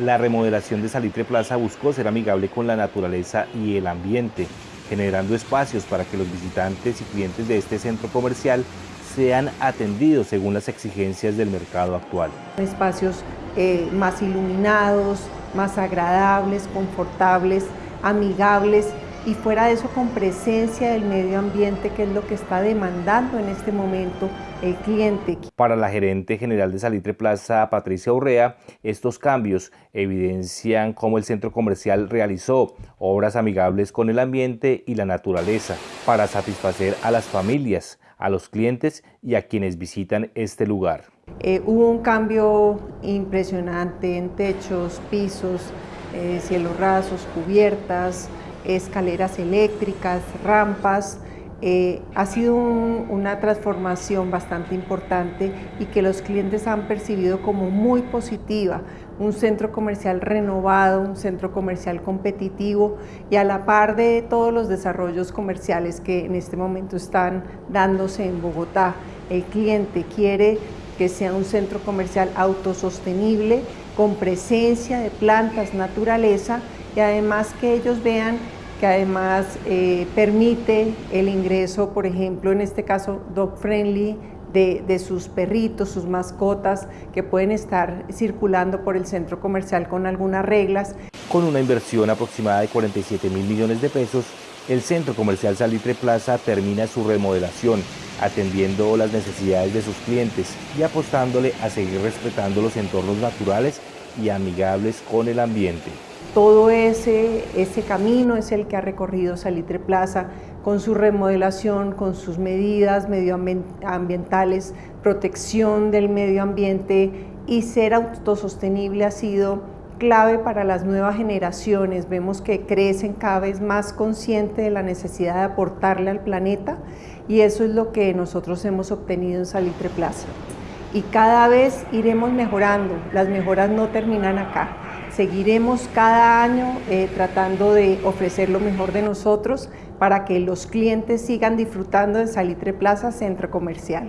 La remodelación de Salitre Plaza buscó ser amigable con la naturaleza y el ambiente, generando espacios para que los visitantes y clientes de este centro comercial sean atendidos según las exigencias del mercado actual. Espacios eh, más iluminados, más agradables, confortables, amigables y fuera de eso con presencia del medio ambiente que es lo que está demandando en este momento el cliente. Para la gerente general de Salitre Plaza, Patricia Urrea, estos cambios evidencian cómo el centro comercial realizó obras amigables con el ambiente y la naturaleza para satisfacer a las familias, a los clientes y a quienes visitan este lugar. Eh, hubo un cambio impresionante en techos, pisos, eh, cielos rasos, cubiertas, escaleras eléctricas, rampas. Eh, ha sido una transformación bastante importante y que los clientes han percibido como muy positiva. Un centro comercial renovado, un centro comercial competitivo y a la par de todos los desarrollos comerciales que en este momento están dándose en Bogotá. El cliente quiere que sea un centro comercial autosostenible, con presencia de plantas, naturaleza y además que ellos vean que además eh, permite el ingreso, por ejemplo, en este caso dog friendly, de, de, sus perritos, sus mascotas, que pueden estar circulando por el centro comercial con algunas reglas. Con una inversión aproximada de 47 mil millones de pesos, el centro comercial Salitre Plaza termina su remodelación, atendiendo las necesidades de sus clientes y apostándole a seguir respetando los entornos naturales y amigables con el ambiente. Todo ese, ese camino es el que ha recorrido Salitre Plaza con su remodelación, con sus medidas medioambientales, protección del medio ambiente y ser autosostenible ha sido clave para las nuevas generaciones. Vemos que crecen cada vez más conscientes de la necesidad de aportarle al planeta y eso es lo que nosotros hemos obtenido en Salitre Plaza. Y cada vez iremos mejorando, las mejoras no terminan acá. Seguiremos cada año eh, tratando de ofrecer lo mejor de nosotros para que los clientes sigan disfrutando de Salitre Plaza Centro Comercial.